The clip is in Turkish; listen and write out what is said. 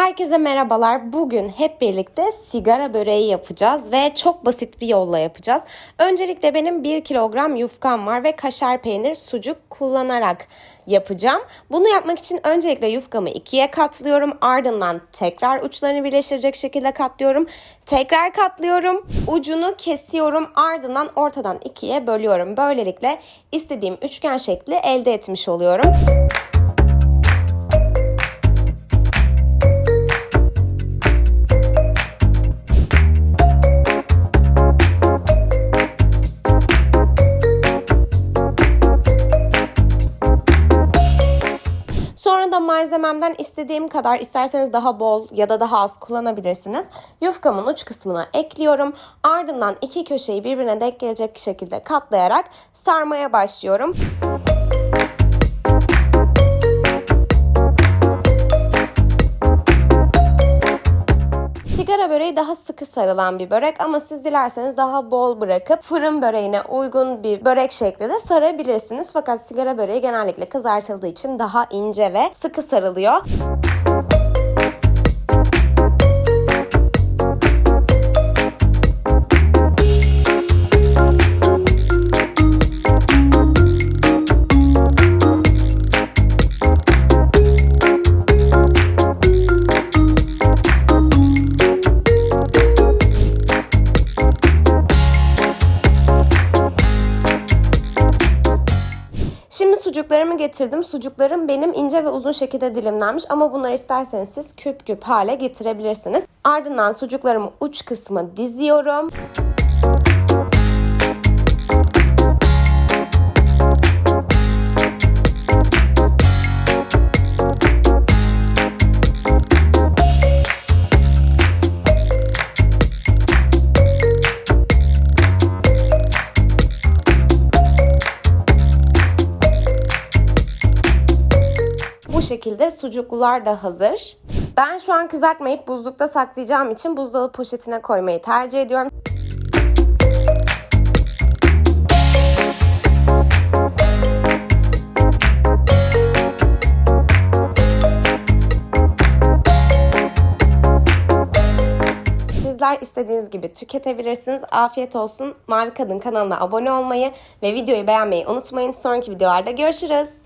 Herkese merhabalar. Bugün hep birlikte sigara böreği yapacağız ve çok basit bir yolla yapacağız. Öncelikle benim 1 kilogram yufkam var ve kaşar peynir, sucuk kullanarak yapacağım. Bunu yapmak için öncelikle yufkamı ikiye katlıyorum. Ardından tekrar uçlarını birleştirecek şekilde katlıyorum. Tekrar katlıyorum. Ucunu kesiyorum. Ardından ortadan ikiye bölüyorum. Böylelikle istediğim üçgen şekli elde etmiş oluyorum. Sonra da malzememden istediğim kadar isterseniz daha bol ya da daha az kullanabilirsiniz. Yufkamın uç kısmına ekliyorum. Ardından iki köşeyi birbirine denk gelecek şekilde katlayarak sarmaya başlıyorum. Sigara böreği daha sıkı sarılan bir börek ama siz dilerseniz daha bol bırakıp fırın böreğine uygun bir börek şekli de sarabilirsiniz. Fakat sigara böreği genellikle kızartıldığı için daha ince ve sıkı sarılıyor. Şimdi sucuklarımı getirdim. Sucuklarım benim ince ve uzun şekilde dilimlenmiş ama bunları isterseniz siz küp küp hale getirebilirsiniz. Ardından sucuklarımı uç kısmı diziyorum. Bu şekilde sucuklular da hazır. Ben şu an kızartmayıp buzlukta saklayacağım için buzdolabı poşetine koymayı tercih ediyorum. Sizler istediğiniz gibi tüketebilirsiniz. Afiyet olsun. Mavi Kadın kanalına abone olmayı ve videoyu beğenmeyi unutmayın. Sonraki videolarda görüşürüz.